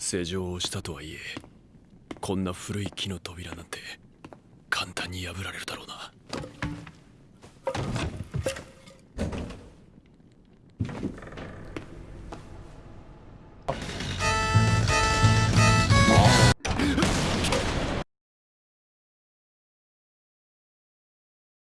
施錠をしたとはいえこんな古い木の扉なんて簡単に破られるだろうな。